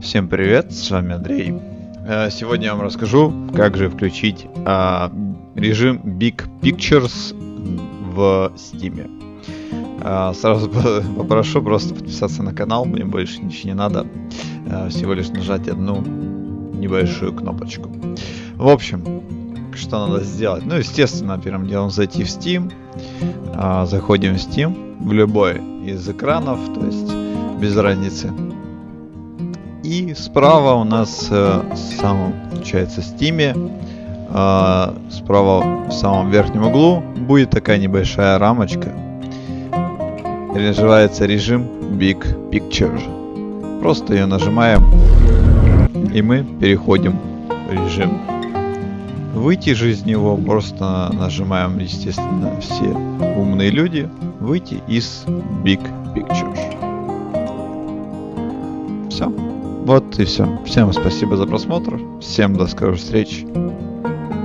Всем привет, с вами Андрей. Э, Сегодня я вам расскажу, как же включить а, режим Big Pictures в Steam. А, Сразу по- попрошу просто подписаться на канал, мне больше ничего не надо. А, Всего лишь нажать одну небольшую кнопочку. В общем, что надо сделать? Ну, естественно, первым делом зайти в Steam. Заходим в Steam, в любой из экранов, то есть без разницы. И справа у нас э, в получается, Steam, э, справа в самом верхнем углу будет такая небольшая рамочка. Называется режим Big Picture. Просто ее нажимаем, и мы переходим в режим. Выйти же из него просто нажимаем, естественно, все умные люди, выйти из Big Picture. Все. Вот и все. Всем спасибо за просмотр. Всем до скорых встреч.